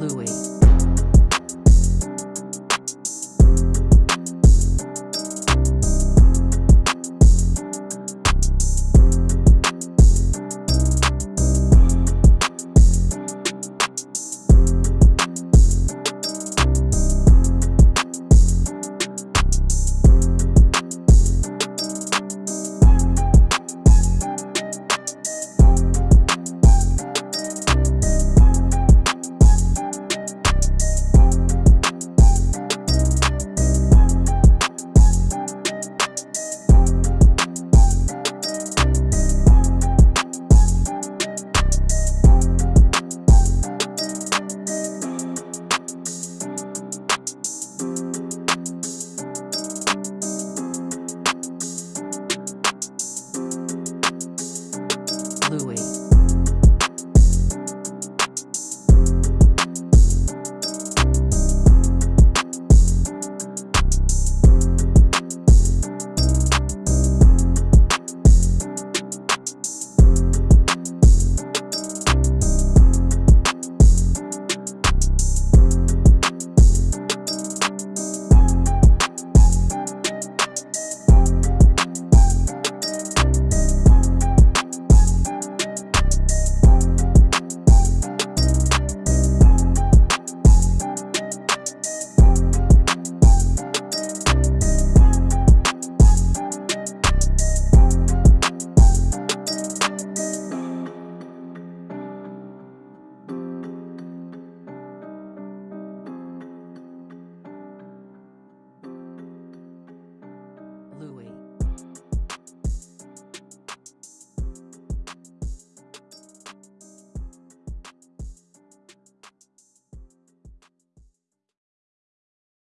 Louis.